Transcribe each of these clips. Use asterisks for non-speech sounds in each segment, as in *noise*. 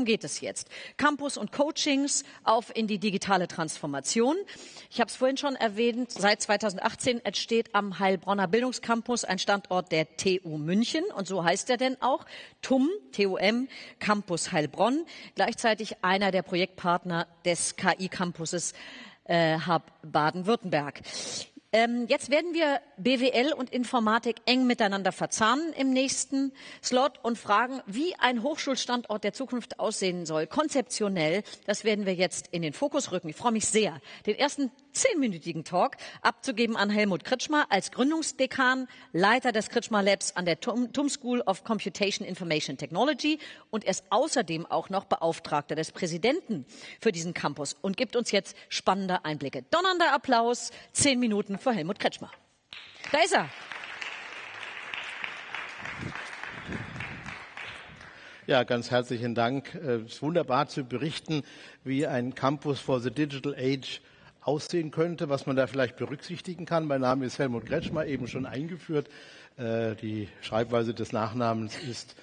worum geht es jetzt? Campus und Coachings auf in die digitale Transformation. Ich habe es vorhin schon erwähnt, seit 2018 entsteht am Heilbronner Bildungscampus ein Standort der TU München und so heißt er denn auch TUM, TUM, Campus Heilbronn, gleichzeitig einer der Projektpartner des KI-Campuses äh, Hub Baden-Württemberg. Ähm, jetzt werden wir BWL und Informatik eng miteinander verzahnen im nächsten Slot und fragen, wie ein Hochschulstandort der Zukunft aussehen soll, konzeptionell. Das werden wir jetzt in den Fokus rücken. Ich freue mich sehr, den ersten zehnminütigen Talk abzugeben an Helmut Kritschmer als Gründungsdekan, Leiter des Kritschmer Labs an der TUM, School of Computation Information Technology und er ist außerdem auch noch Beauftragter des Präsidenten für diesen Campus und gibt uns jetzt spannende Einblicke. Donnernder Applaus, zehn Minuten für Helmut Kretschmer. Da ist er. Ja, ganz herzlichen Dank. Es ist wunderbar zu berichten, wie ein Campus for the Digital Age aussehen könnte, was man da vielleicht berücksichtigen kann. Mein Name ist Helmut Kretschmer, eben schon eingeführt. Äh, die Schreibweise des Nachnamens ist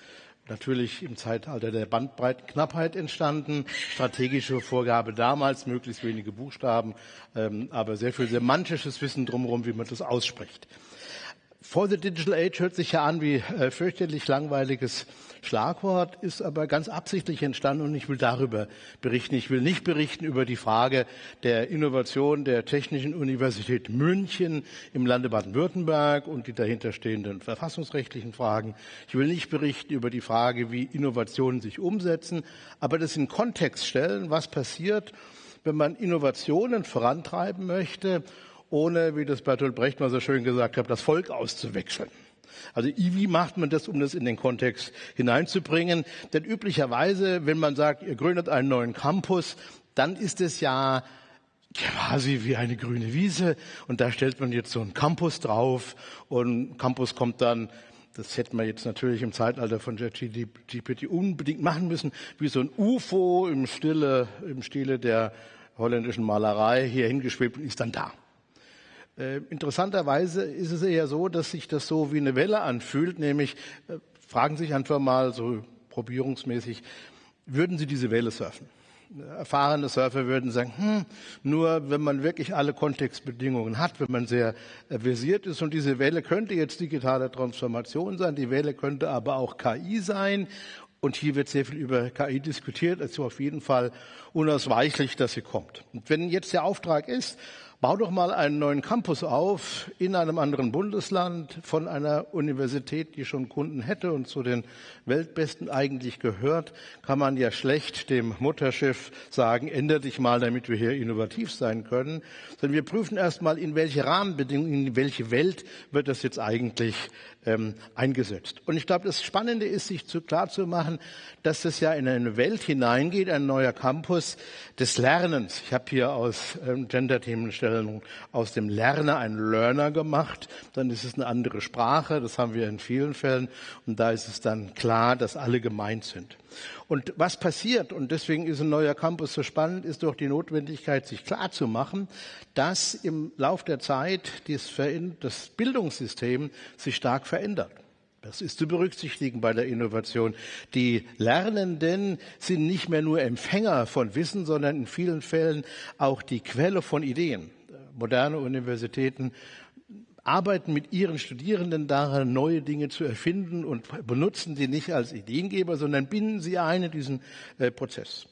natürlich im Zeitalter der Bandbreitenknappheit entstanden. Strategische Vorgabe damals, möglichst wenige Buchstaben, ähm, aber sehr viel semantisches Wissen drumherum, wie man das ausspricht. For the Digital Age hört sich ja an wie äh, fürchterlich langweiliges Schlagwort, ist aber ganz absichtlich entstanden und ich will darüber berichten. Ich will nicht berichten über die Frage der Innovation der Technischen Universität München im Lande Baden-Württemberg und die dahinterstehenden verfassungsrechtlichen Fragen. Ich will nicht berichten über die Frage, wie Innovationen sich umsetzen, aber das in Kontext stellen, was passiert, wenn man Innovationen vorantreiben möchte ohne, wie das Bertolt Brecht mal so schön gesagt hat, das Volk auszuwechseln. Also wie macht man das, um das in den Kontext hineinzubringen? Denn üblicherweise, wenn man sagt, ihr gründet einen neuen Campus, dann ist es ja quasi wie eine grüne Wiese und da stellt man jetzt so einen Campus drauf und Campus kommt dann das hätte man jetzt natürlich im Zeitalter von GPT unbedingt machen müssen, wie so ein UFO im Stille, im Stile der holländischen Malerei hier hingeschwebt und ist dann da. Äh, interessanterweise ist es eher so, dass sich das so wie eine Welle anfühlt, nämlich äh, fragen sich einfach mal so probierungsmäßig, würden Sie diese Welle surfen? Erfahrene Surfer würden sagen, hm, nur wenn man wirklich alle Kontextbedingungen hat, wenn man sehr versiert ist und diese Welle könnte jetzt digitale Transformation sein, die Welle könnte aber auch KI sein und hier wird sehr viel über KI diskutiert, also auf jeden Fall unausweichlich, dass sie kommt. Und wenn jetzt der Auftrag ist, Bau doch mal einen neuen Campus auf in einem anderen Bundesland von einer Universität, die schon Kunden hätte und zu den Weltbesten eigentlich gehört, kann man ja schlecht dem Mutterschiff sagen, ändere dich mal, damit wir hier innovativ sein können. Sondern wir prüfen erst mal, in welche Rahmenbedingungen, in welche Welt wird das jetzt eigentlich ähm, eingesetzt. Und ich glaube, das Spannende ist, sich zu, klar zu machen, dass das ja in eine Welt hineingeht, ein neuer Campus des Lernens. Ich habe hier aus ähm, Gender-Themenstellung aus dem Lerner einen Learner gemacht. Dann ist es eine andere Sprache. Das haben wir in vielen Fällen. Und da ist es dann klar, dass alle gemeint sind. Und was passiert, und deswegen ist ein neuer Campus so spannend, ist doch die Notwendigkeit, sich klar zu machen, dass im Lauf der Zeit das Bildungssystem sich stark verändert. Das ist zu berücksichtigen bei der Innovation. Die Lernenden sind nicht mehr nur Empfänger von Wissen, sondern in vielen Fällen auch die Quelle von Ideen. Moderne Universitäten arbeiten mit ihren Studierenden daran, neue Dinge zu erfinden und benutzen sie nicht als Ideengeber, sondern binden sie ein in diesen äh, Prozess.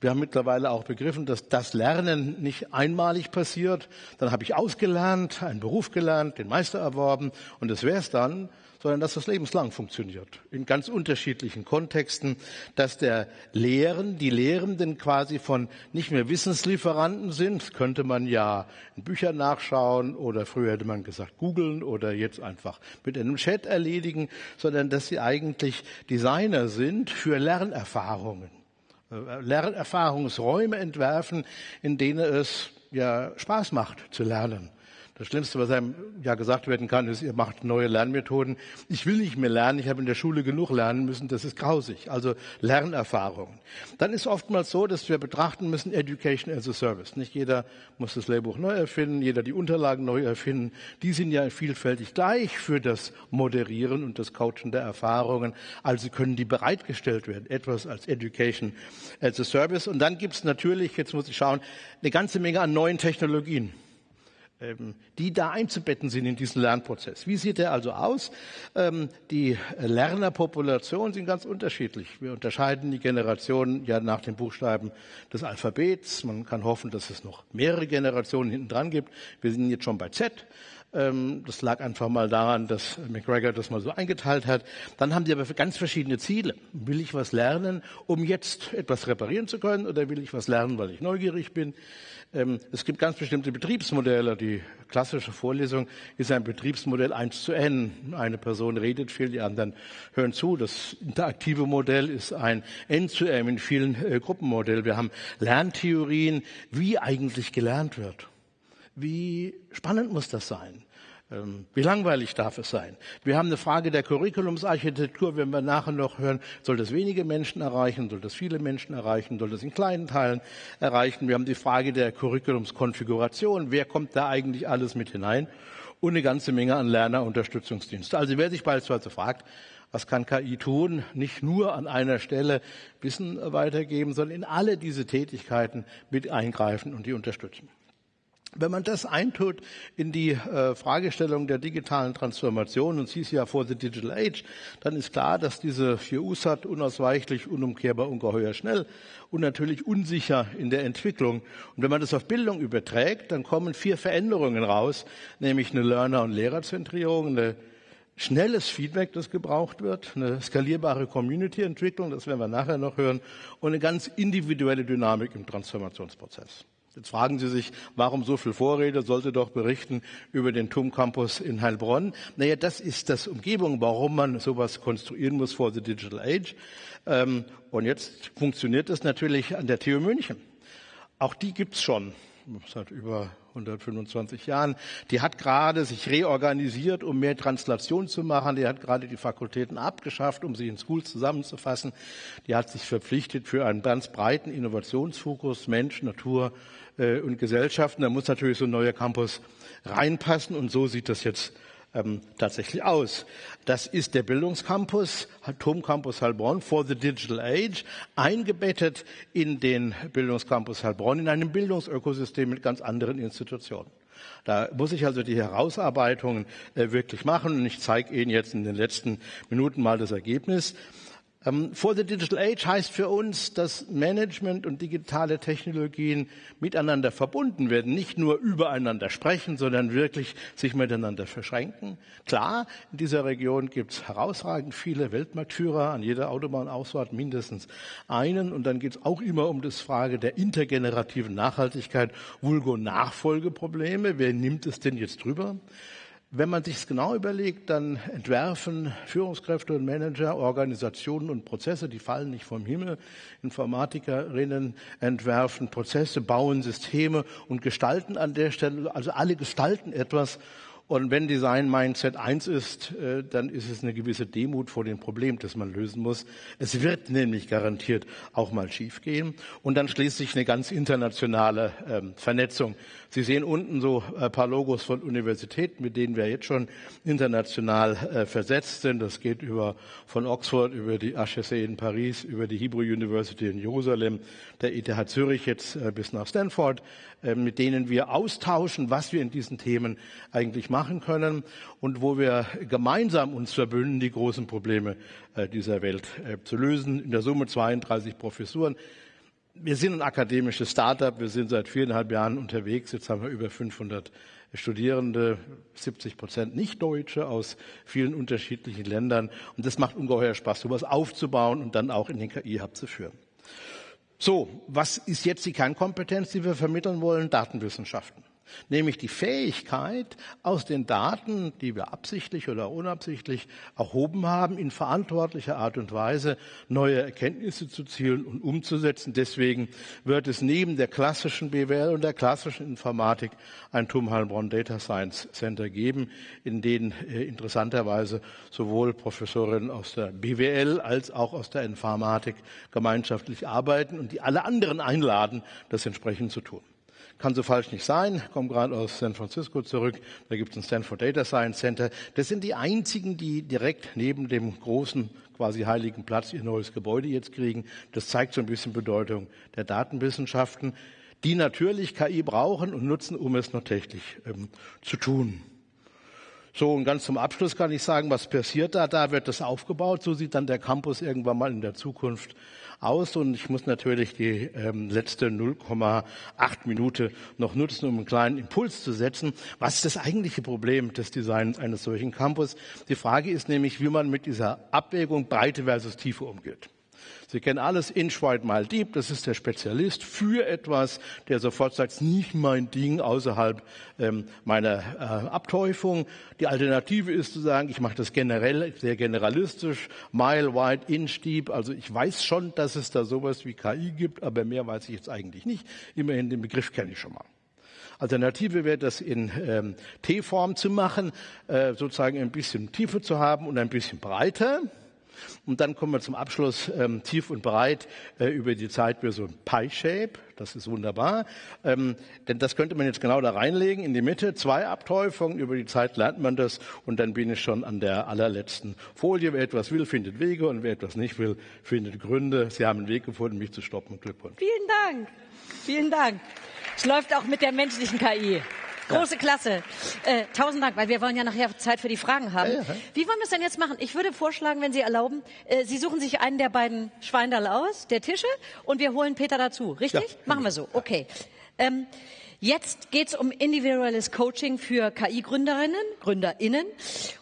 Wir haben mittlerweile auch begriffen, dass das Lernen nicht einmalig passiert. Dann habe ich ausgelernt, einen Beruf gelernt, den Meister erworben und das wäre es dann, sondern dass das lebenslang funktioniert. In ganz unterschiedlichen Kontexten, dass der Lehren, die Lehrenden quasi von nicht mehr Wissenslieferanten sind, könnte man ja in Büchern nachschauen oder früher hätte man gesagt googeln oder jetzt einfach mit einem Chat erledigen, sondern dass sie eigentlich Designer sind für Lernerfahrungen. Äh, Lernerfahrungsräume entwerfen, in denen es ja Spaß macht zu lernen Das Schlimmste, was einem ja gesagt werden kann, ist, ihr macht neue Lernmethoden. Ich will nicht mehr lernen, ich habe in der Schule genug lernen müssen, das ist grausig. Also Lernerfahrungen. Dann ist oftmals so, dass wir betrachten müssen, Education as a Service. Nicht jeder muss das Lehrbuch neu erfinden, jeder die Unterlagen neu erfinden. Die sind ja vielfältig gleich für das Moderieren und das Coachen der Erfahrungen. Also können die bereitgestellt werden. Etwas als Education as a Service. Und dann gibt es natürlich, jetzt muss ich schauen, eine ganze Menge an neuen Technologien. Ähm, die da einzubetten sind in diesen Lernprozess. Wie sieht der also aus? Ähm, die Lernerpopulationen sind ganz unterschiedlich. Wir unterscheiden die Generationen ja nach den Buchstaben des Alphabets. Man kann hoffen, dass es noch mehrere Generationen hinten dran gibt. Wir sind jetzt schon bei Z. Ähm, das lag einfach mal daran, dass McGregor das mal so eingeteilt hat. Dann haben die aber ganz verschiedene Ziele. Will ich was lernen, um jetzt etwas reparieren zu können, oder will ich was lernen, weil ich neugierig bin? Ähm, es gibt ganz bestimmte Betriebsmodelle. Die klassische Vorlesung ist ein Betriebsmodell 1 zu N. Eine Person redet viel, die anderen hören zu. Das interaktive Modell ist ein N zu M in vielen äh, Gruppenmodellen. Wir haben Lerntheorien, wie eigentlich gelernt wird. Wie spannend muss das sein? Ähm, wie langweilig darf es sein? Wir haben eine Frage der Curriculumsarchitektur, wenn wir nachher noch hören, soll das wenige Menschen erreichen, soll das viele Menschen erreichen, soll das in kleinen Teilen erreichen? Wir haben die Frage der Curriculumskonfiguration, wer kommt da eigentlich alles mit hinein? Und eine ganze Menge an Lernerunterstützungsdienste. Also wer sich beispielsweise fragt, was kann KI tun? Nicht nur an einer Stelle Wissen weitergeben, sondern in alle diese Tätigkeiten mit eingreifen und die unterstützen. Wenn man das eintut in die äh, Fragestellung der digitalen Transformation, und Sie ist ja vor the Digital Age, dann ist klar, dass diese vier USAT unausweichlich, unumkehrbar, ungeheuer schnell und natürlich unsicher in der Entwicklung. Und wenn man das auf Bildung überträgt, dann kommen vier Veränderungen raus, nämlich eine Learner- und Lehrerzentrierung, eine schnelles Feedback, das gebraucht wird, eine skalierbare Community-Entwicklung, das werden wir nachher noch hören, und eine ganz individuelle Dynamik im Transformationsprozess. Jetzt fragen Sie sich, warum so viel Vorrede? Sollte doch berichten über den TUM Campus in Heilbronn. Naja, das ist das Umgebung, warum man sowas konstruieren muss for the Digital Age. Ähm, und jetzt funktioniert das natürlich an der TU München. Auch die gibt's schon seit über 125 Jahren. Die hat gerade sich reorganisiert, um mehr Translation zu machen. Die hat gerade die Fakultäten abgeschafft, um sie in Schools zusammenzufassen. Die hat sich verpflichtet für einen ganz breiten Innovationsfokus Mensch, Natur äh, und Gesellschaften. Da muss natürlich so ein neuer Campus reinpassen und so sieht das jetzt ähm, tatsächlich aus. Das ist der Bildungscampus, Atomcampus Heilbronn for the Digital Age, eingebettet in den Bildungscampus Heilbronn, in einem Bildungsökosystem mit ganz anderen Institutionen. Da muss ich also die Herausarbeitungen äh, wirklich machen und ich zeige Ihnen jetzt in den letzten Minuten mal das Ergebnis. Ähm, for the Digital Age heißt für uns, dass Management und digitale Technologien miteinander verbunden werden, nicht nur übereinander sprechen, sondern wirklich sich miteinander verschränken. Klar, in dieser Region gibt es herausragend viele Weltmarktführer, an jeder Autobahnausfahrt mindestens einen. Und dann geht es auch immer um das Frage der intergenerativen Nachhaltigkeit, vulgo Nachfolgeprobleme. Wer nimmt es denn jetzt drüber? Wenn man sich es genau überlegt, dann entwerfen Führungskräfte und Manager Organisationen und Prozesse, die fallen nicht vom Himmel. Informatikerinnen entwerfen Prozesse, bauen Systeme und gestalten an der Stelle, also alle gestalten etwas und wenn Design Mindset eins ist, äh, dann ist es eine gewisse Demut vor dem Problem, das man lösen muss. Es wird nämlich garantiert auch mal schiefgehen. Und dann schließlich eine ganz internationale ähm, Vernetzung. Sie sehen unten so ein paar Logos von Universitäten, mit denen wir jetzt schon international äh, versetzt sind. Das geht über von Oxford über die HEC in Paris, über die Hebrew University in Jerusalem, der ETH Zürich jetzt äh, bis nach Stanford, mit denen wir austauschen, was wir in diesen Themen eigentlich machen machen können und wo wir gemeinsam uns verbünden, die großen Probleme äh, dieser Welt äh, zu lösen. In der Summe 32 Professuren. Wir sind ein akademisches Startup. Wir sind seit viereinhalb Jahren unterwegs. Jetzt haben wir über 500 Studierende, 70 Prozent Nicht-Deutsche aus vielen unterschiedlichen Ländern. Und das macht ungeheuer Spaß, sowas aufzubauen und dann auch in den KI-Hub zu führen. So, was ist jetzt die Kernkompetenz, die wir vermitteln wollen? Datenwissenschaften. Nämlich die Fähigkeit, aus den Daten, die wir absichtlich oder unabsichtlich erhoben haben, in verantwortlicher Art und Weise neue Erkenntnisse zu zielen und umzusetzen. Deswegen wird es neben der klassischen BWL und der klassischen Informatik ein TUM Heilbronn Data Science Center geben, in denen äh, interessanterweise sowohl Professorinnen aus der BWL als auch aus der Informatik gemeinschaftlich arbeiten und die alle anderen einladen, das entsprechend zu tun. Kann so falsch nicht sein. Ich komme gerade aus San Francisco zurück. Da gibt es ein Stanford Data Science Center. Das sind die einzigen, die direkt neben dem großen, quasi heiligen Platz ihr neues Gebäude jetzt kriegen. Das zeigt so ein bisschen Bedeutung der Datenwissenschaften, die natürlich KI brauchen und nutzen, um es noch technisch ähm, zu tun. So, und ganz zum Abschluss kann ich sagen, was passiert da? Da wird das aufgebaut. So sieht dann der Campus irgendwann mal in der Zukunft aus und ich muss natürlich die ähm, letzte 0,8 Minute noch nutzen, um einen kleinen Impuls zu setzen. Was ist das eigentliche Problem des Designs eines solchen Campus? Die Frage ist nämlich, wie man mit dieser Abwägung Breite versus Tiefe umgeht. Sie kennen alles, Inch Wide Mile Deep, das ist der Spezialist für etwas, der sofort sagt, nicht mein Ding außerhalb ähm, meiner äh, Abteufung. Die Alternative ist zu sagen, ich mache das generell, sehr generalistisch, Mile Wide, Inch Deep, also ich weiß schon, dass es da sowas wie KI gibt, aber mehr weiß ich jetzt eigentlich nicht. Immerhin den Begriff kenne ich schon mal. Alternative wäre das in ähm, T-Form zu machen, äh, sozusagen ein bisschen Tiefe zu haben und ein bisschen breiter. Und dann kommen wir zum Abschluss ähm, tief und breit äh, über die Zeit für so ein Pie-Shape. Das ist wunderbar. Ähm, denn das könnte man jetzt genau da reinlegen, in die Mitte. Zwei Abteufungen. Über die Zeit lernt man das. Und dann bin ich schon an der allerletzten Folie. Wer etwas will, findet Wege. Und wer etwas nicht will, findet Gründe. Sie haben einen Weg gefunden, mich zu stoppen. Glückwunsch. Vielen Dank. Vielen Dank. Es läuft auch mit der menschlichen KI. Große Klasse. Äh, tausend Dank, weil wir wollen ja nachher Zeit für die Fragen haben. Ja, ja. Wie wollen wir es denn jetzt machen? Ich würde vorschlagen, wenn Sie erlauben, äh, Sie suchen sich einen der beiden Schweindal aus, der Tische, und wir holen Peter dazu. Richtig? Ja, machen wir so. Okay. Ähm, Jetzt geht es um individuelles Coaching für KI-Gründerinnen, GründerInnen.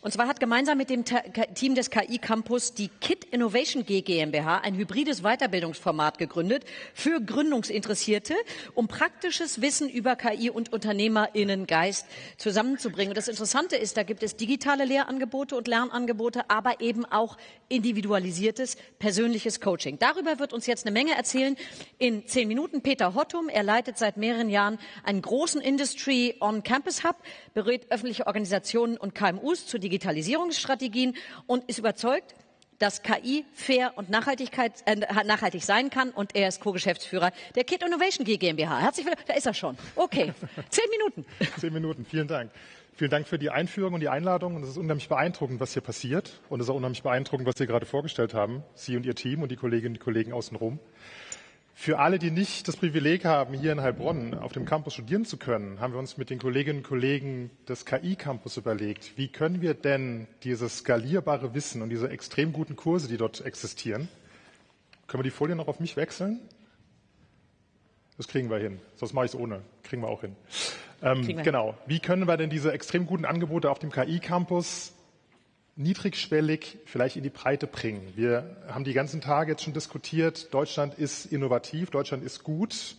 Und zwar hat gemeinsam mit dem Team des KI-Campus die KIT Innovation GmbH ein hybrides Weiterbildungsformat gegründet für Gründungsinteressierte, um praktisches Wissen über KI und UnternehmerInnengeist zusammenzubringen. Und das Interessante ist, da gibt es digitale Lehrangebote und Lernangebote, aber eben auch individualisiertes persönliches Coaching. Darüber wird uns jetzt eine Menge erzählen in zehn Minuten Peter Hottum. Er leitet seit mehreren Jahren einen großen Industry On-Campus Hub, berät öffentliche Organisationen und KMUs zu Digitalisierungsstrategien und ist überzeugt, dass KI fair und Nachhaltigkeit, äh, nachhaltig sein kann. Und er ist Co-Geschäftsführer der Kit Innovation G GmbH. Herzlich willkommen. Da ist er schon. Okay. *laughs* Zehn Minuten. Zehn Minuten. Vielen Dank. Vielen Dank für die Einführung und die Einladung. Und es ist unheimlich beeindruckend, was hier passiert. Und es ist auch unheimlich beeindruckend, was Sie gerade vorgestellt haben, Sie und Ihr Team und die Kolleginnen und Kollegen außenrum. Für alle, die nicht das Privileg haben, hier in Heilbronn auf dem Campus studieren zu können, haben wir uns mit den Kolleginnen und Kollegen des KI-Campus überlegt, wie können wir denn dieses skalierbare Wissen und diese extrem guten Kurse, die dort existieren, können wir die Folie noch auf mich wechseln? Das kriegen wir hin. Sonst mache ich es ohne. Kriegen wir auch hin. Ähm, genau. Wie können wir denn diese extrem guten Angebote auf dem KI-Campus niedrigschwellig vielleicht in die Breite bringen. Wir haben die ganzen Tage jetzt schon diskutiert, Deutschland ist innovativ, Deutschland ist gut.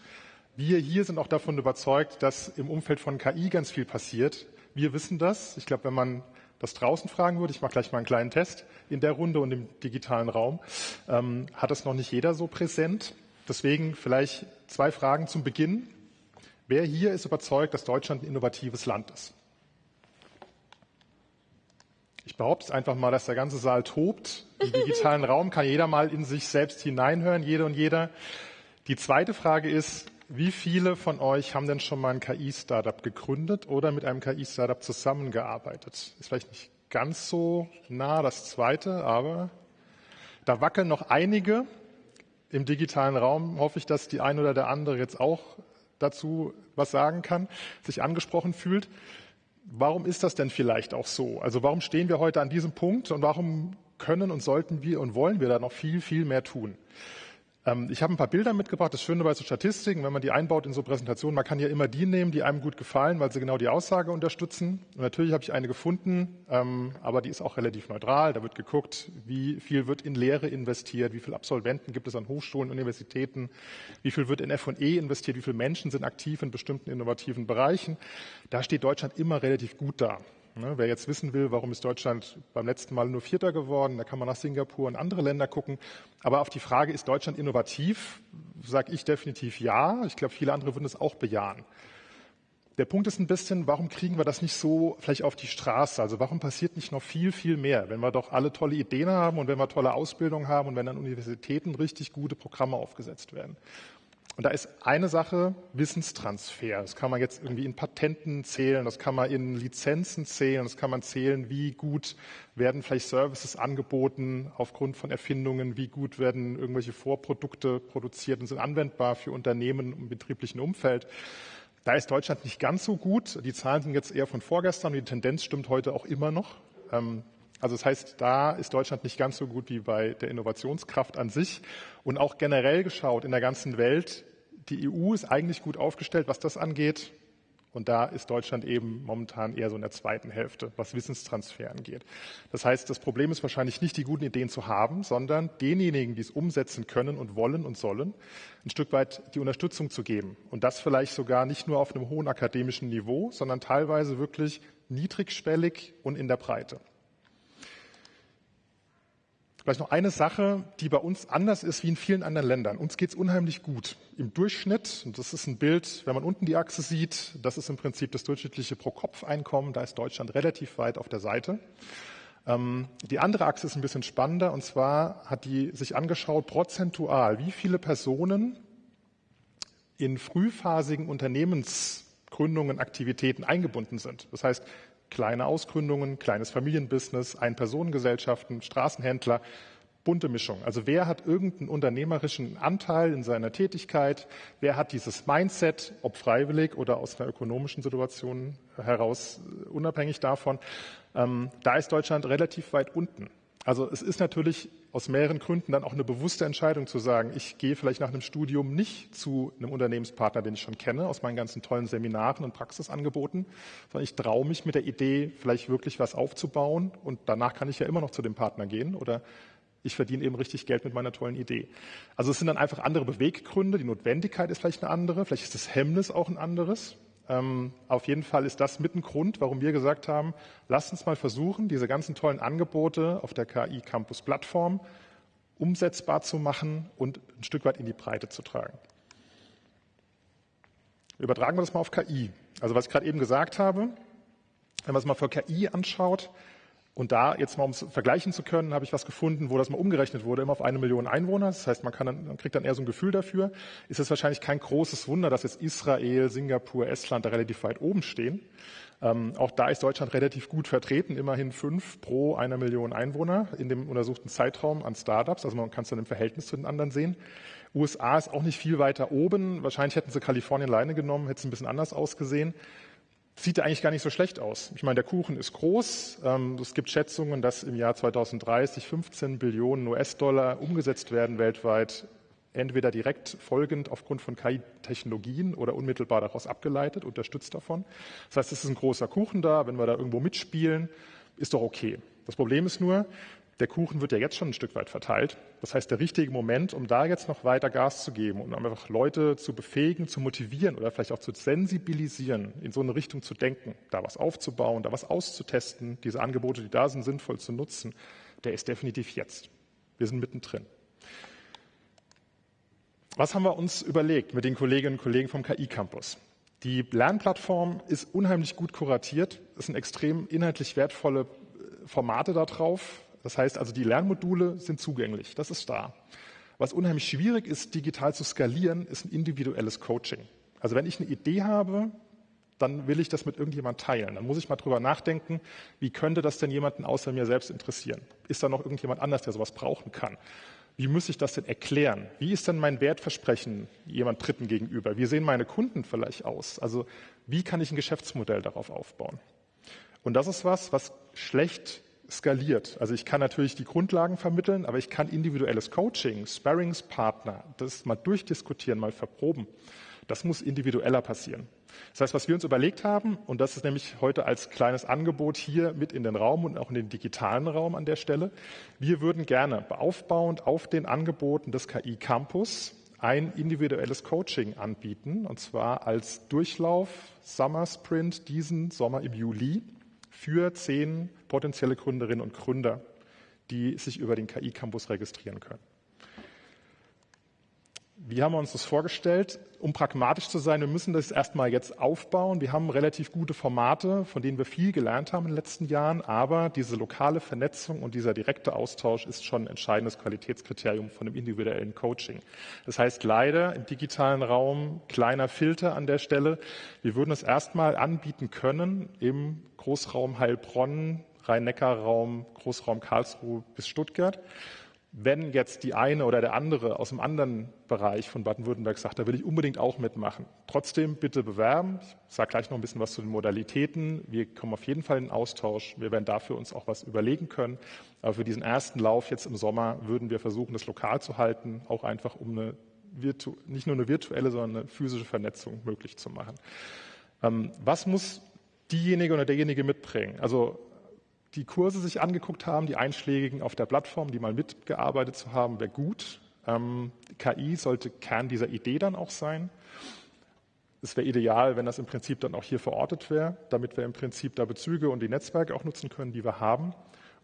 Wir hier sind auch davon überzeugt, dass im Umfeld von KI ganz viel passiert. Wir wissen das. Ich glaube, wenn man das draußen fragen würde, ich mache gleich mal einen kleinen Test in der Runde und im digitalen Raum, ähm, hat das noch nicht jeder so präsent. Deswegen vielleicht zwei Fragen zum Beginn. Wer hier ist überzeugt, dass Deutschland ein innovatives Land ist? Ich behaupte einfach mal, dass der ganze Saal tobt. Im digitalen *laughs* Raum kann jeder mal in sich selbst hineinhören, jede und jeder. Die zweite Frage ist, wie viele von euch haben denn schon mal ein KI-Startup gegründet oder mit einem KI-Startup zusammengearbeitet? Ist vielleicht nicht ganz so nah das zweite, aber da wackeln noch einige. Im digitalen Raum hoffe ich, dass die eine oder der andere jetzt auch dazu was sagen kann, sich angesprochen fühlt. Warum ist das denn vielleicht auch so? Also warum stehen wir heute an diesem Punkt und warum können und sollten wir und wollen wir da noch viel, viel mehr tun? Ähm, ich habe ein paar Bilder mitgebracht. Das Schöne bei so Statistiken, wenn man die einbaut in so Präsentationen, man kann ja immer die nehmen, die einem gut gefallen, weil sie genau die Aussage unterstützen. Und natürlich habe ich eine gefunden, ähm, aber die ist auch relativ neutral. Da wird geguckt, wie viel wird in Lehre investiert, wie viele Absolventen gibt es an Hochschulen, Universitäten, wie viel wird in F&E investiert, wie viele Menschen sind aktiv in bestimmten innovativen Bereichen. Da steht Deutschland immer relativ gut da. Ne, wer jetzt wissen will, warum ist Deutschland beim letzten Mal nur Vierter geworden, da kann man nach Singapur und andere Länder gucken. Aber auf die Frage, ist Deutschland innovativ, sage ich definitiv ja. Ich glaube, viele andere würden es auch bejahen. Der Punkt ist ein bisschen, warum kriegen wir das nicht so vielleicht auf die Straße? Also warum passiert nicht noch viel, viel mehr, wenn wir doch alle tolle Ideen haben und wenn wir tolle Ausbildung haben und wenn an Universitäten richtig gute Programme aufgesetzt werden? Und da ist eine Sache Wissenstransfer. Das kann man jetzt irgendwie in Patenten zählen, das kann man in Lizenzen zählen, das kann man zählen, wie gut werden vielleicht Services angeboten aufgrund von Erfindungen, wie gut werden irgendwelche Vorprodukte produziert und sind anwendbar für Unternehmen im betrieblichen Umfeld. Da ist Deutschland nicht ganz so gut. Die Zahlen sind jetzt eher von vorgestern und die Tendenz stimmt heute auch immer noch. Ähm, also das heißt, da ist Deutschland nicht ganz so gut wie bei der Innovationskraft an sich. Und auch generell geschaut in der ganzen Welt, die EU ist eigentlich gut aufgestellt, was das angeht. Und da ist Deutschland eben momentan eher so in der zweiten Hälfte, was Wissenstransfer angeht. Das heißt, das Problem ist wahrscheinlich nicht die guten Ideen zu haben, sondern denjenigen, die es umsetzen können und wollen und sollen, ein Stück weit die Unterstützung zu geben. Und das vielleicht sogar nicht nur auf einem hohen akademischen Niveau, sondern teilweise wirklich niedrigschwellig und in der Breite. Vielleicht noch eine Sache, die bei uns anders ist wie in vielen anderen Ländern. Uns geht es unheimlich gut. Im Durchschnitt, und das ist ein Bild, wenn man unten die Achse sieht, das ist im Prinzip das durchschnittliche Pro-Kopf-Einkommen. Da ist Deutschland relativ weit auf der Seite. Ähm, die andere Achse ist ein bisschen spannender, und zwar hat die sich angeschaut, prozentual, wie viele Personen in frühphasigen Unternehmensgründungen, Aktivitäten eingebunden sind. Das heißt, kleine Ausgründungen, kleines Familienbusiness, Ein-Personen-Gesellschaften, Straßenhändler, bunte Mischung. Also wer hat irgendeinen unternehmerischen Anteil in seiner Tätigkeit? Wer hat dieses Mindset, ob freiwillig oder aus einer ökonomischen Situation heraus, äh, unabhängig davon? Ähm, da ist Deutschland relativ weit unten. Also es ist natürlich aus mehreren Gründen dann auch eine bewusste Entscheidung zu sagen, ich gehe vielleicht nach einem Studium nicht zu einem Unternehmenspartner, den ich schon kenne, aus meinen ganzen tollen Seminaren und Praxisangeboten, sondern ich traue mich mit der Idee, vielleicht wirklich was aufzubauen und danach kann ich ja immer noch zu dem Partner gehen oder ich verdiene eben richtig Geld mit meiner tollen Idee. Also es sind dann einfach andere Beweggründe, die Notwendigkeit ist vielleicht eine andere, vielleicht ist das Hemmnis auch ein anderes. Ähm, auf jeden Fall ist das mit ein Grund, warum wir gesagt haben, lasst uns mal versuchen, diese ganzen tollen Angebote auf der KI Campus Plattform umsetzbar zu machen und ein Stück weit in die Breite zu tragen. Übertragen wir das mal auf KI. Also was ich gerade eben gesagt habe, wenn man es mal für KI anschaut, und da jetzt mal, um es vergleichen zu können, habe ich was gefunden, wo das mal umgerechnet wurde, immer auf eine Million Einwohner. Das heißt, man, kann dann, man kriegt dann eher so ein Gefühl dafür. Ist es wahrscheinlich kein großes Wunder, dass jetzt Israel, Singapur, Estland da relativ weit oben stehen. Ähm, auch da ist Deutschland relativ gut vertreten, immerhin fünf pro einer Million Einwohner in dem untersuchten Zeitraum an Startups. Also man kann es dann im Verhältnis zu den anderen sehen. USA ist auch nicht viel weiter oben. Wahrscheinlich hätten sie Kalifornien alleine genommen, hätte es ein bisschen anders ausgesehen sieht eigentlich gar nicht so schlecht aus. Ich meine, der Kuchen ist groß. Ähm, es gibt Schätzungen, dass im Jahr 2030 15 Billionen US-Dollar umgesetzt werden weltweit, entweder direkt folgend aufgrund von KI-Technologien oder unmittelbar daraus abgeleitet, unterstützt davon. Das heißt, es ist ein großer Kuchen da. Wenn wir da irgendwo mitspielen, ist doch okay. Das Problem ist nur, der Kuchen wird ja jetzt schon ein Stück weit verteilt. Das heißt, der richtige Moment, um da jetzt noch weiter Gas zu geben und um einfach Leute zu befähigen, zu motivieren oder vielleicht auch zu sensibilisieren, in so eine Richtung zu denken, da was aufzubauen, da was auszutesten, diese Angebote, die da sind, sinnvoll zu nutzen, der ist definitiv jetzt. Wir sind mittendrin. Was haben wir uns überlegt mit den Kolleginnen und Kollegen vom KI Campus? Die Lernplattform ist unheimlich gut kuratiert. Es sind extrem inhaltlich wertvolle Formate da drauf. Das heißt also, die Lernmodule sind zugänglich, das ist da. Was unheimlich schwierig ist, digital zu skalieren, ist ein individuelles Coaching. Also wenn ich eine Idee habe, dann will ich das mit irgendjemand teilen. Dann muss ich mal drüber nachdenken, wie könnte das denn jemanden außer mir selbst interessieren? Ist da noch irgendjemand anders, der sowas brauchen kann? Wie muss ich das denn erklären? Wie ist denn mein Wertversprechen jemand Dritten gegenüber? Wie sehen meine Kunden vielleicht aus? Also wie kann ich ein Geschäftsmodell darauf aufbauen? Und das ist was, was schlecht skaliert. Also ich kann natürlich die Grundlagen vermitteln, aber ich kann individuelles Coaching, Sparringspartner, das mal durchdiskutieren, mal verproben. Das muss individueller passieren. Das heißt, was wir uns überlegt haben, und das ist nämlich heute als kleines Angebot hier mit in den Raum und auch in den digitalen Raum an der Stelle, wir würden gerne aufbauend auf den Angeboten des KI Campus ein individuelles Coaching anbieten, und zwar als Durchlauf Summer Sprint diesen Sommer im Juli für zehn potenzielle Gründerinnen und Gründer, die sich über den KI Campus registrieren können. Wie haben wir uns das vorgestellt? Um pragmatisch zu sein, wir müssen das erstmal jetzt aufbauen. Wir haben relativ gute Formate, von denen wir viel gelernt haben in den letzten Jahren, aber diese lokale Vernetzung und dieser direkte Austausch ist schon ein entscheidendes Qualitätskriterium von dem individuellen Coaching. Das heißt leider im digitalen Raum kleiner Filter an der Stelle. Wir würden es erstmal anbieten können im Großraum Heilbronn, Rhein-Neckar-Raum, Großraum Karlsruhe bis Stuttgart wenn jetzt die eine oder der andere aus einem anderen Bereich von Baden-Württemberg sagt, da will ich unbedingt auch mitmachen, trotzdem bitte bewerben. Ich sage gleich noch ein bisschen was zu den Modalitäten. Wir kommen auf jeden Fall in Austausch. Wir werden dafür uns auch was überlegen können. Aber für diesen ersten Lauf jetzt im Sommer würden wir versuchen, das lokal zu halten, auch einfach um eine nicht nur eine virtuelle, sondern eine physische Vernetzung möglich zu machen. Ähm, was muss diejenige oder derjenige mitbringen? Also die Kurse sich angeguckt haben, die einschlägigen auf der Plattform, die mal mitgearbeitet zu haben, wäre gut. Ähm, KI sollte Kern dieser Idee dann auch sein. Es wäre ideal, wenn das im Prinzip dann auch hier verortet wäre, damit wir im Prinzip da Bezüge und die Netzwerke auch nutzen können, die wir haben.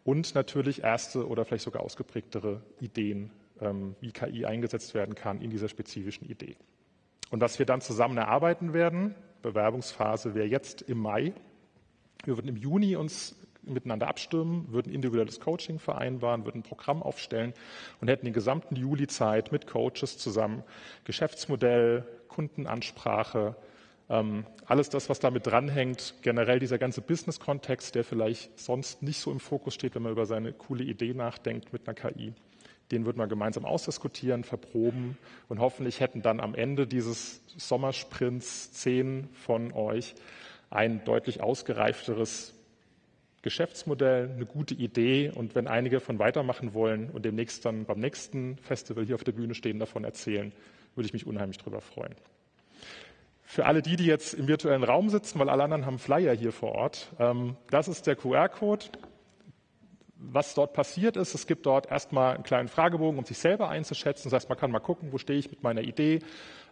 Und natürlich erste oder vielleicht sogar ausgeprägtere Ideen, ähm, wie KI eingesetzt werden kann in dieser spezifischen Idee. Und was wir dann zusammen erarbeiten werden, Bewerbungsphase wäre jetzt im Mai. Wir würden im Juni uns miteinander abstimmen, würden individuelles Coaching vereinbaren, würden ein Programm aufstellen und hätten den gesamten Juli Zeit mit Coaches zusammen Geschäftsmodell, Kundenansprache, ähm, alles das, was damit dranhängt, generell dieser ganze Business-Kontext, der vielleicht sonst nicht so im Fokus steht, wenn man über seine coole Idee nachdenkt mit einer KI, den würden wir gemeinsam ausdiskutieren, verproben und hoffentlich hätten dann am Ende dieses Sommersprints zehn von euch ein deutlich ausgereifteres Geschäftsmodell, eine gute Idee. Und wenn einige von weitermachen wollen und demnächst dann beim nächsten Festival hier auf der Bühne stehen, davon erzählen, würde ich mich unheimlich darüber freuen. Für alle die, die jetzt im virtuellen Raum sitzen, weil alle anderen haben Flyer hier vor Ort, ähm, das ist der QR-Code. Was dort passiert ist, es gibt dort erstmal einen kleinen Fragebogen, um sich selber einzuschätzen. Das heißt, man kann mal gucken, wo stehe ich mit meiner Idee,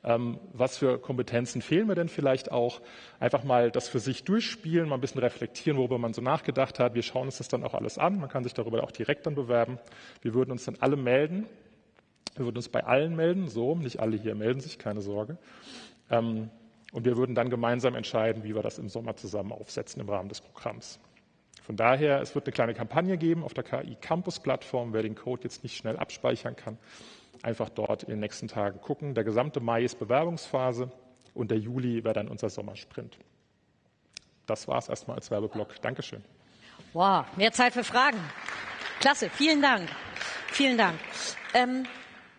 ähm, was für Kompetenzen fehlen mir denn vielleicht auch? Einfach mal das für sich durchspielen, mal ein bisschen reflektieren, worüber man so nachgedacht hat. Wir schauen uns das dann auch alles an. Man kann sich darüber auch direkt dann bewerben. Wir würden uns dann alle melden. Wir würden uns bei allen melden, so, nicht alle hier melden sich, keine Sorge. Ähm, und wir würden dann gemeinsam entscheiden, wie wir das im Sommer zusammen aufsetzen im Rahmen des Programms. Von daher, es wird eine kleine Kampagne geben auf der KI Campus Plattform. Wer den Code jetzt nicht schnell abspeichern kann, einfach dort in den nächsten Tagen gucken. Der gesamte Mai ist Bewerbungsphase und der Juli wäre dann unser Sommersprint. Das war es erstmal als Werbeblock. Dankeschön. Wow, mehr Zeit für Fragen. Klasse, vielen Dank. Vielen Dank. Ähm,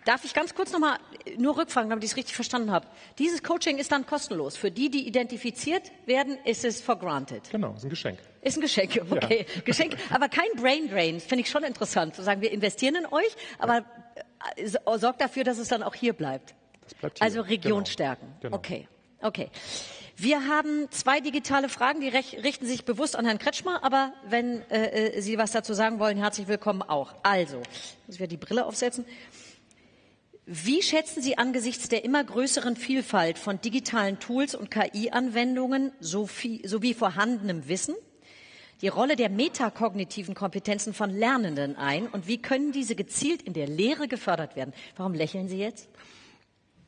darf ich ganz kurz nochmal nur rückfragen, damit ich es richtig verstanden habe? Dieses Coaching ist dann kostenlos. Für die, die identifiziert werden, ist es for granted. Genau, ist ein Geschenk. Ist ein Geschenk, okay. Ja. Geschenk, aber kein Brain Drain. Finde ich schon interessant. Zu sagen, wir investieren in euch, aber sorgt dafür, dass es dann auch hier bleibt. Das bleibt hier. Also Region genau. stärken. Genau. Okay, okay. Wir haben zwei digitale Fragen, die richten sich bewusst an Herrn Kretschmer, aber wenn äh, äh, Sie was dazu sagen wollen, herzlich willkommen auch. Also, muss ich wieder die Brille aufsetzen. Wie schätzen Sie angesichts der immer größeren Vielfalt von digitalen Tools und KI-Anwendungen sowie vorhandenem Wissen die Rolle der metakognitiven Kompetenzen von Lernenden ein und wie können diese gezielt in der Lehre gefördert werden? Warum lächeln Sie jetzt?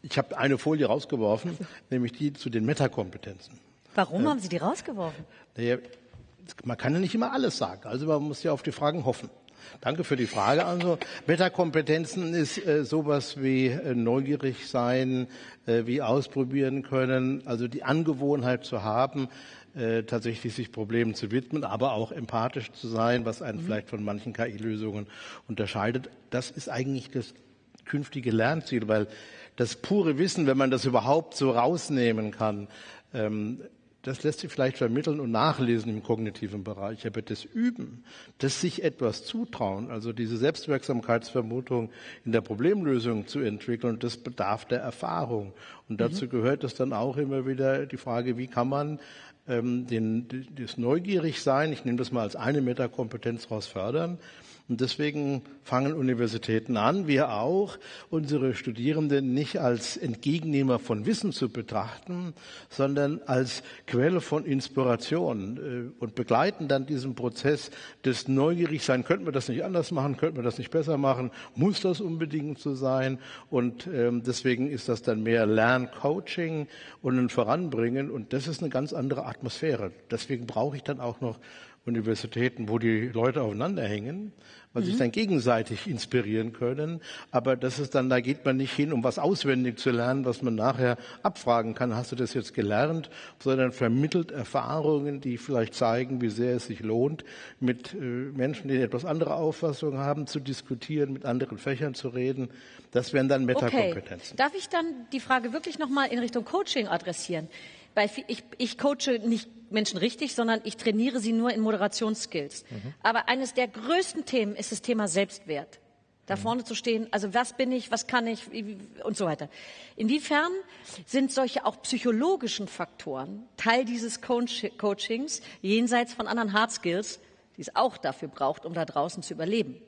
Ich habe eine Folie rausgeworfen, *laughs* nämlich die zu den Metakompetenzen. Warum äh, haben Sie die rausgeworfen? Naja, man kann ja nicht immer alles sagen. Also man muss ja auf die Fragen hoffen. Danke für die Frage. Also Metakompetenzen ist äh, sowas wie äh, neugierig sein, äh, wie ausprobieren können, also die Angewohnheit zu haben, äh, tatsächlich sich Problemen zu widmen, aber auch empathisch zu sein, was einen mhm. vielleicht von manchen KI-Lösungen unterscheidet. Das ist eigentlich das künftige Lernziel, weil das pure Wissen, wenn man das überhaupt so rausnehmen kann, ähm, das lässt sich vielleicht vermitteln und nachlesen im kognitiven Bereich, aber das Üben, das sich etwas zutrauen, also diese Selbstwirksamkeitsvermutung in der Problemlösung zu entwickeln, das bedarf der Erfahrung. Und dazu mhm. gehört es dann auch immer wieder die Frage, wie kann man ähm, den, das Neugierigsein, ich nehme das mal als eine Metakompetenz raus fördern, und deswegen fangen Universitäten an, wir auch, unsere Studierenden nicht als Entgegennehmer von Wissen zu betrachten, sondern als Quelle von Inspiration äh, und begleiten dann diesen Prozess des Neugierigsein. Könnten wir das nicht anders machen? Könnten wir das nicht besser machen? Muss das unbedingt so sein? Und ähm, deswegen ist das dann mehr Lerncoaching und ein Voranbringen. Und das ist eine ganz andere Atmosphäre. Deswegen brauche ich dann auch noch Universitäten, wo die Leute aufeinander hängen, weil mhm. sich dann gegenseitig inspirieren können. Aber das ist dann, da geht man nicht hin, um was auswendig zu lernen, was man nachher abfragen kann. Hast du das jetzt gelernt? Sondern vermittelt Erfahrungen, die vielleicht zeigen, wie sehr es sich lohnt, mit äh, Menschen, die etwas andere Auffassungen haben, zu diskutieren, mit anderen Fächern zu reden. Das wären dann Metakompetenzen. Okay. Darf ich dann die Frage wirklich nochmal in Richtung Coaching adressieren? Bei, ich, ich coache nicht Menschen richtig, sondern ich trainiere sie nur in Moderationsskills. Mhm. Aber eines der größten Themen ist das Thema Selbstwert. Da mhm. vorne zu stehen, also was bin ich, was kann ich und so weiter. Inwiefern sind solche auch psychologischen Faktoren Teil dieses Coachings jenseits von anderen Hard Skills, die es auch dafür braucht, um da draußen zu überleben?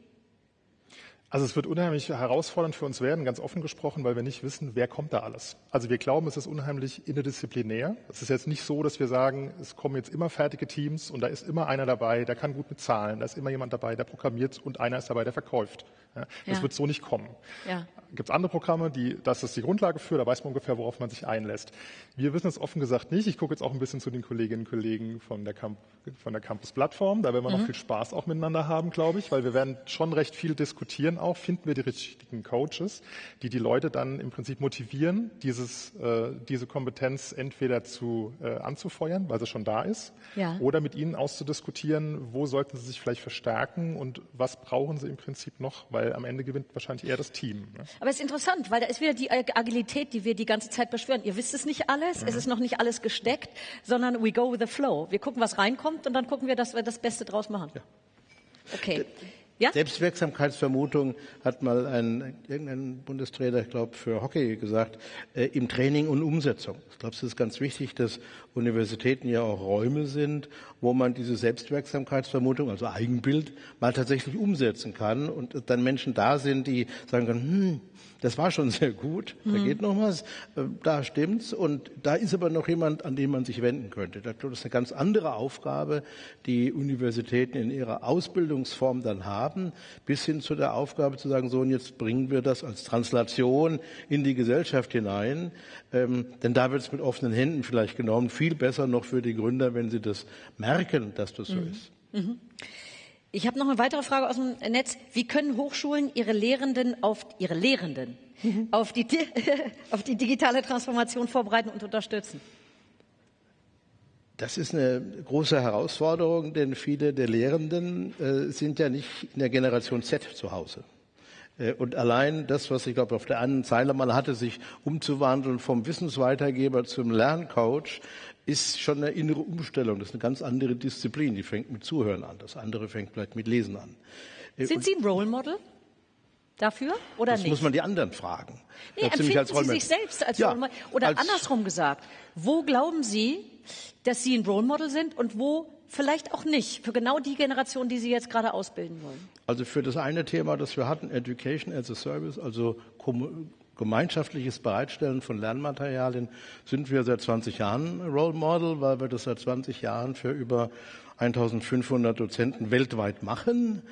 Also es wird unheimlich herausfordernd für uns werden, ganz offen gesprochen, weil wir nicht wissen, wer kommt da alles. Also wir glauben, es ist unheimlich interdisziplinär. Es ist jetzt nicht so, dass wir sagen, es kommen jetzt immer fertige Teams und da ist immer einer dabei, der kann gut bezahlen, da ist immer jemand dabei, der programmiert und einer ist dabei, der verkauft. Ja, das ja. wird so nicht kommen. Ja. Gibt es andere Programme, die, das ist die Grundlage für, da weiß man ungefähr, worauf man sich einlässt. Wir wissen es offen gesagt nicht. Ich gucke jetzt auch ein bisschen zu den Kolleginnen und Kollegen von der, Camp von der Campus-Plattform. Da werden wir mhm. noch viel Spaß auch miteinander haben, glaube ich, weil wir werden schon recht viel diskutieren auch. Finden wir die richtigen Coaches, die die Leute dann im Prinzip motivieren, dieses, äh, diese Kompetenz entweder zu, äh, anzufeuern, weil sie schon da ist, ja. oder mit ihnen auszudiskutieren, wo sollten sie sich vielleicht verstärken und was brauchen sie im Prinzip noch, weil am Ende gewinnt wahrscheinlich eher das Team. Ne? Aber es ist interessant, weil da ist wieder die Agilität, die wir die ganze Zeit beschwören. Ihr wisst es nicht alles, mhm. es ist noch nicht alles gesteckt, sondern we go with the flow. Wir gucken, was reinkommt und dann gucken wir, dass wir das Beste draus machen. Ja. Okay. Ja? Selbstwirksamkeitsvermutung hat mal ein irgendein Bundestrainer, ich glaube für Hockey gesagt, äh, im Training und Umsetzung. Ich glaube, es ist ganz wichtig, dass Universitäten ja auch Räume sind, wo man diese Selbstwirksamkeitsvermutung, also Eigenbild, mal tatsächlich umsetzen kann und dann Menschen da sind, die sagen können, hm, das war schon sehr gut, da mhm. geht noch was, äh, da stimmt's und da ist aber noch jemand, an den man sich wenden könnte. Das ist eine ganz andere Aufgabe, die Universitäten in ihrer Ausbildungsform dann haben, bis hin zu der Aufgabe zu sagen, so und jetzt bringen wir das als Translation in die Gesellschaft hinein, ähm, denn da wird es mit offenen Händen vielleicht genommen, viel besser noch für die Gründer, wenn sie das merken, dass das so mhm. ist. Mhm. Ich habe noch eine weitere Frage aus dem Netz. Wie können Hochschulen ihre Lehrenden auf ihre Lehrenden mhm. auf, die, *laughs* auf die digitale Transformation vorbereiten und unterstützen? Das ist eine große Herausforderung, denn viele der Lehrenden äh, sind ja nicht in der Generation Z zu Hause. Äh, und allein das, was ich glaube auf der einen Zeile mal hatte, sich umzuwandeln vom Wissensweitergeber zum Lerncoach, ist schon eine innere Umstellung. Das ist eine ganz andere Disziplin. Die fängt mit Zuhören an. Das andere fängt vielleicht mit Lesen an. Äh, Sind Sie ein Role Model? Dafür oder das nicht? muss man die anderen fragen. Nee, empfinden Sie sich selbst als ja, Role Model? Oder andersrum gesagt, wo glauben Sie, dass Sie ein Role Model sind und wo vielleicht auch nicht, für genau die Generation, die Sie jetzt gerade ausbilden wollen? Also für das eine Thema, das wir hatten, Education as a Service, also gemeinschaftliches Bereitstellen von Lernmaterialien sind wir seit 20 Jahren Role Model, weil wir das seit 20 Jahren für über 1500 Dozenten weltweit machen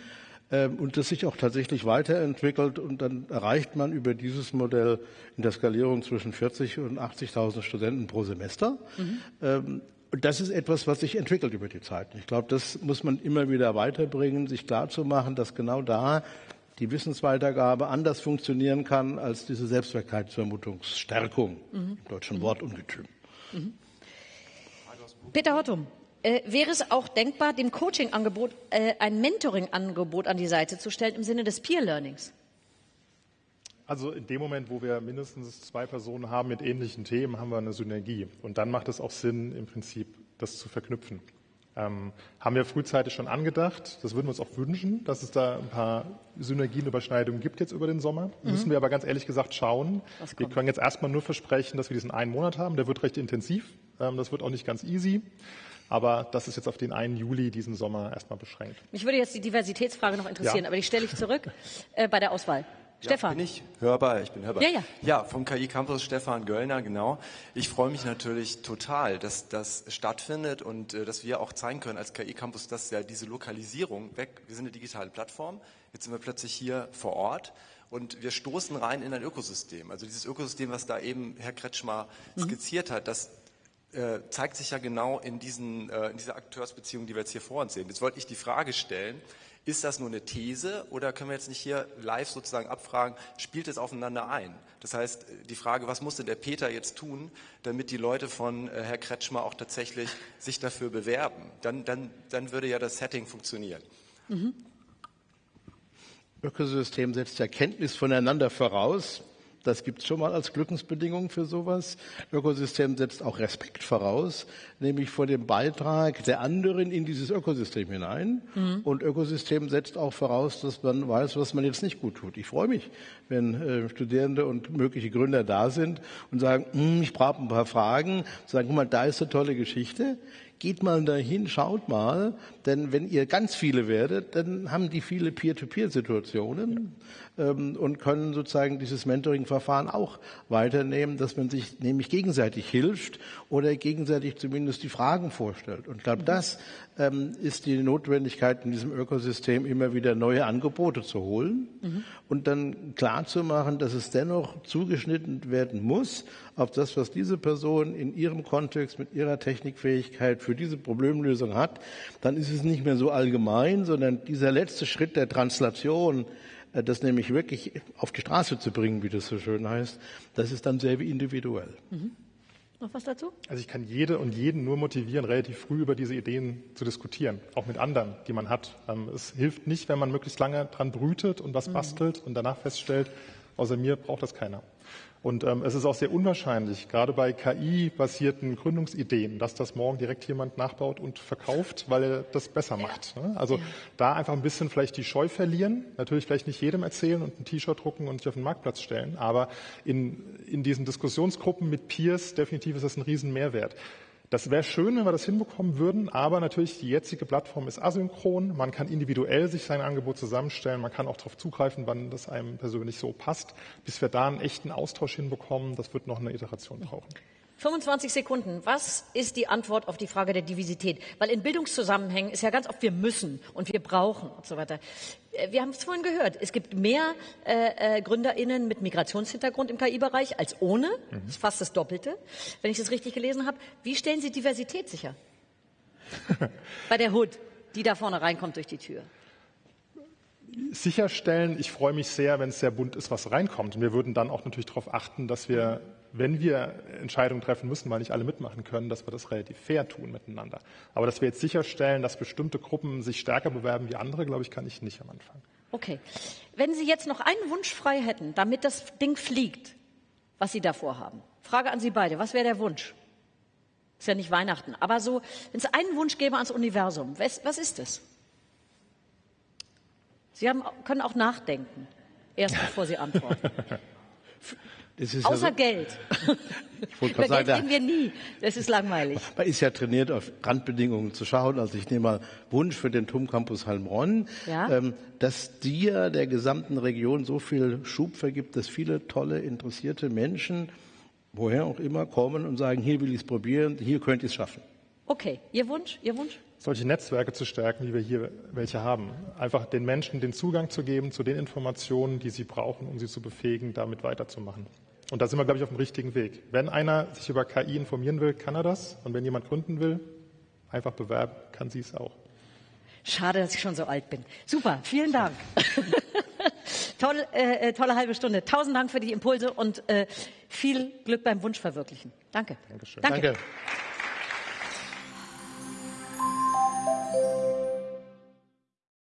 ähm, und das sich auch tatsächlich weiterentwickelt und dann erreicht man über dieses Modell in der Skalierung zwischen 40 und 80.000 Studenten pro Semester. Mhm. Und das ist etwas, was sich entwickelt über die Zeit. Ich glaube, das muss man immer wieder weiterbringen, sich klarzumachen, dass genau da die Wissensweitergabe anders funktionieren kann als diese Selbstwirklichkeitsvermutungsstärkung mhm. im deutschen mhm. Wortungetüm. Mhm. Peter Hottum, äh, wäre es auch denkbar, dem Coaching-Angebot äh, ein Mentoring-Angebot an die Seite zu stellen im Sinne des Peer-Learnings? Also in dem Moment, wo wir mindestens zwei Personen haben mit ähnlichen Themen, haben wir eine Synergie. Und dann macht es auch Sinn, im Prinzip das zu verknüpfen. Ähm, haben wir frühzeitig schon angedacht. Das würden wir uns auch wünschen, dass es da ein paar Synergienüberschneidungen gibt jetzt über den Sommer. Mhm. Müssen wir aber ganz ehrlich gesagt schauen. Wir können jetzt erstmal nur versprechen, dass wir diesen einen Monat haben. Der wird recht intensiv. Ähm, das wird auch nicht ganz easy. Aber das ist jetzt auf den 1. Juli diesen Sommer erstmal beschränkt. Mich würde jetzt die Diversitätsfrage noch interessieren, ja. aber die stelle ich zurück äh, bei der Auswahl. Stefan. Ja, bin ich hörbar? Ich bin hörbar. Ja, ja. Ja, vom KI Campus Stefan Göllner, genau. Ich freue mich natürlich total, dass das stattfindet und äh, dass wir auch zeigen können als KI Campus, dass ja diese Lokalisierung weg, wir sind eine digitale Plattform, jetzt sind wir plötzlich hier vor Ort und wir stoßen rein in ein Ökosystem. Also dieses Ökosystem, was da eben Herr Kretschmer mhm. skizziert hat, das äh, zeigt sich ja genau in, diesen, äh, in dieser Akteursbeziehung, die wir jetzt hier vor uns sehen. Jetzt wollte ich die Frage stellen, ist das nur eine These oder können wir jetzt nicht hier live sozusagen abfragen, spielt es aufeinander ein? Das heißt, die Frage, was musste der Peter jetzt tun, damit die Leute von äh, Herr Kretschmer auch tatsächlich sich dafür bewerben? Dann, dann, dann würde ja das Setting funktionieren. Mhm. Ökosystem setzt ja Kenntnis voneinander voraus. Das gibt es schon mal als Glückensbedingung für sowas. Ökosystem setzt auch Respekt voraus, nämlich vor dem Beitrag der anderen in dieses Ökosystem hinein. Mhm. Und Ökosystem setzt auch voraus, dass man weiß, was man jetzt nicht gut tut. Ich freue mich, wenn äh, Studierende und mögliche Gründer da sind und sagen, hm, ich brauche ein paar Fragen, sagen, guck mal, da ist eine tolle Geschichte geht mal dahin, schaut mal, denn wenn ihr ganz viele werdet, dann haben die viele Peer-to-Peer-Situationen und können sozusagen dieses Mentoring-Verfahren auch weiternehmen, dass man sich nämlich gegenseitig hilft oder gegenseitig zumindest die Fragen vorstellt. Und ich glaube, das ähm, ist die Notwendigkeit in diesem Ökosystem immer wieder neue Angebote zu holen mhm. und dann klar zu machen, dass es dennoch zugeschnitten werden muss auf das, was diese Person in ihrem Kontext mit ihrer Technikfähigkeit für diese Problemlösung hat. Dann ist es nicht mehr so allgemein, sondern dieser letzte Schritt der Translation das nämlich wirklich auf die Straße zu bringen, wie das so schön heißt, das ist dann sehr individuell. Mhm. Noch was dazu? Also ich kann jede und jeden nur motivieren, relativ früh über diese Ideen zu diskutieren, auch mit anderen, die man hat. Ähm, es hilft nicht, wenn man möglichst lange dran brütet und was mhm. bastelt und danach feststellt, außer mir braucht das keiner. Und ähm, es ist auch sehr unwahrscheinlich, gerade bei KI-basierten Gründungsideen, dass das morgen direkt jemand nachbaut und verkauft, weil er das besser macht. Ne? Also ja. da einfach ein bisschen vielleicht die Scheu verlieren, natürlich vielleicht nicht jedem erzählen und ein T-Shirt drucken und sich auf den Marktplatz stellen, aber in, in diesen Diskussionsgruppen mit Peers definitiv ist das ein Riesenmehrwert. Das wäre schön, wenn wir das hinbekommen würden, aber natürlich die jetzige Plattform ist asynchron. Man kann individuell sich sein Angebot zusammenstellen. Man kann auch darauf zugreifen, wann das einem persönlich so passt. Bis wir da einen echten Austausch hinbekommen, das wird noch eine Iteration brauchen. 25 Sekunden. Was ist die Antwort auf die Frage der Diversität? Weil in Bildungszusammenhängen ist ja ganz oft, wir müssen und wir brauchen und so weiter. Äh, wir haben es vorhin gehört. Es gibt mehr äh, äh, GründerInnen mit Migrationshintergrund im KI-Bereich als ohne. Mhm. Das ist fast das Doppelte, wenn ich das richtig gelesen habe. Wie stellen Sie Diversität sicher? *laughs* Bei der Hood, die da vorne reinkommt durch die Tür sicherstellen. Ich freue mich sehr, wenn es sehr bunt ist, was reinkommt. Und wir würden dann auch natürlich darauf achten, dass wir wenn wir Entscheidungen treffen müssen, weil nicht alle mitmachen können, dass wir das relativ fair tun miteinander. Aber dass wir jetzt sicherstellen, dass bestimmte Gruppen sich stärker bewerben wie andere, glaube ich, kann ich nicht am Anfang. Okay. Wenn Sie jetzt noch einen Wunsch frei hätten, damit das Ding fliegt, was Sie davor haben. Frage an Sie beide. Was wäre der Wunsch? Ist ja nicht Weihnachten. Aber so, wenn es einen Wunsch gäbe ans Universum, was, was ist es? Sie haben, können auch nachdenken, erst bevor Sie *laughs* antworten. Außer ja so, Geld. *laughs* Ich Über sagen, Geld reden wir nie. Das ist langweilig. Man ist ja trainiert, auf Randbedingungen zu schauen. Also ich nehme mal Wunsch für den TUM Campus Heilbronn, ja? ähm, dass dir der gesamten Region so viel Schub vergibt, dass viele tolle, interessierte Menschen, woher auch immer, kommen und sagen, hier will ich es probieren, hier könnt ihr es schaffen. Okay, Ihr Wunsch? Ihr Wunsch? solche Netzwerke zu stärken, wie wir hier welche haben. Einfach den Menschen den Zugang zu geben zu den Informationen, die sie brauchen, um sie zu befähigen, damit weiterzumachen. Und da sind wir, glaube ich, auf dem richtigen Weg. Wenn einer sich über KI informieren will, kann er das. Und wenn jemand gründen will, einfach bewerben, kann sie es auch. Schade, dass ich schon so alt bin. Super, vielen Dank. *laughs* Toll, äh, äh, tolle halbe Stunde. Tausend Dank für die Impulse und äh, viel Glück beim Wunschverwirklichen. Danke. Dankeschön. Danke. Danke.